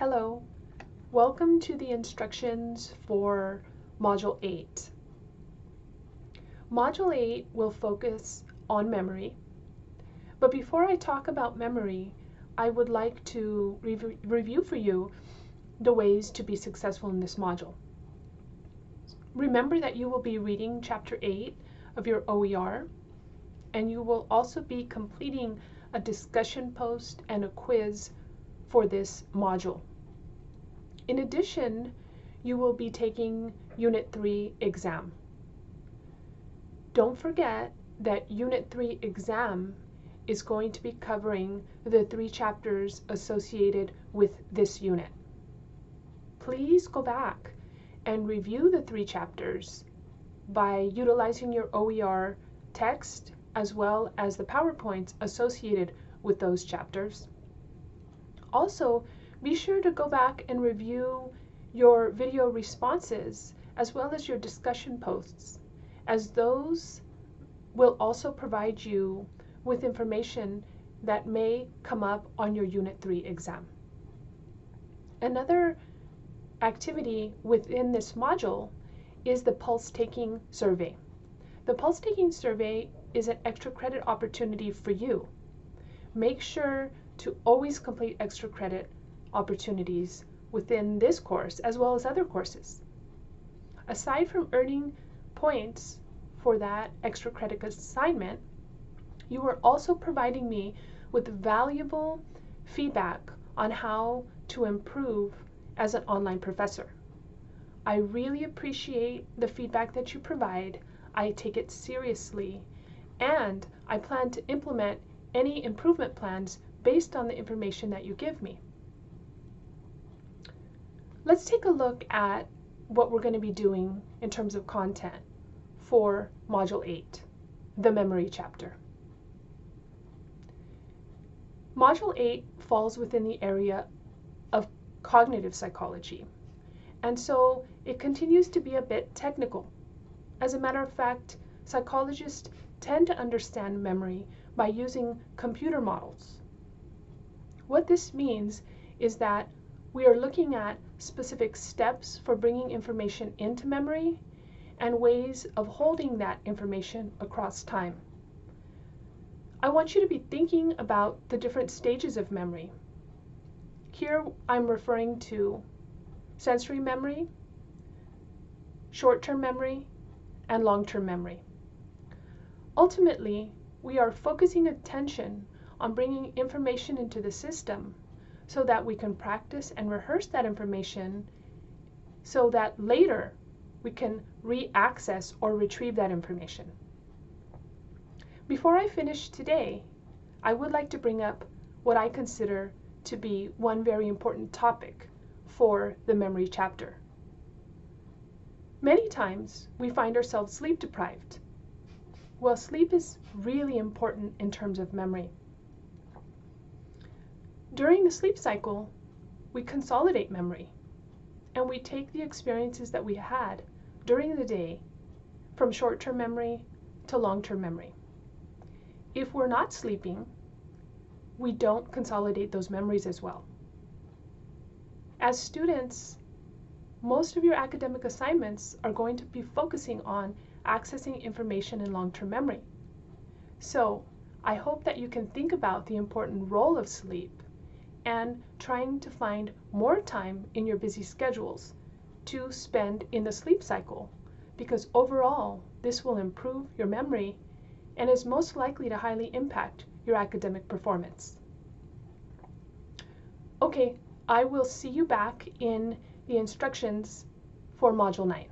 Hello, welcome to the instructions for Module 8. Module 8 will focus on memory, but before I talk about memory, I would like to rev review for you the ways to be successful in this module. Remember that you will be reading Chapter 8 of your OER, and you will also be completing a discussion post and a quiz for this module. In addition, you will be taking Unit 3 exam. Don't forget that Unit 3 exam is going to be covering the three chapters associated with this unit. Please go back and review the three chapters by utilizing your OER text as well as the PowerPoints associated with those chapters. Also, be sure to go back and review your video responses as well as your discussion posts, as those will also provide you with information that may come up on your Unit 3 exam. Another activity within this module is the pulse taking survey. The pulse taking survey is an extra credit opportunity for you. Make sure to always complete extra credit opportunities within this course as well as other courses. Aside from earning points for that extra credit assignment, you are also providing me with valuable feedback on how to improve as an online professor. I really appreciate the feedback that you provide. I take it seriously and I plan to implement any improvement plans based on the information that you give me. Let's take a look at what we're going to be doing in terms of content for Module 8, the memory chapter. Module 8 falls within the area of cognitive psychology, and so it continues to be a bit technical. As a matter of fact, psychologists tend to understand memory by using computer models. What this means is that we are looking at specific steps for bringing information into memory and ways of holding that information across time. I want you to be thinking about the different stages of memory. Here I'm referring to sensory memory, short-term memory, and long-term memory. Ultimately, we are focusing attention on bringing information into the system so that we can practice and rehearse that information so that later we can re-access or retrieve that information. Before I finish today, I would like to bring up what I consider to be one very important topic for the memory chapter. Many times we find ourselves sleep deprived. Well, sleep is really important in terms of memory. During the sleep cycle, we consolidate memory and we take the experiences that we had during the day from short-term memory to long-term memory. If we're not sleeping, we don't consolidate those memories as well. As students, most of your academic assignments are going to be focusing on accessing information in long-term memory. So I hope that you can think about the important role of sleep and trying to find more time in your busy schedules to spend in the sleep cycle because overall this will improve your memory and is most likely to highly impact your academic performance. Okay, I will see you back in the instructions for Module 9.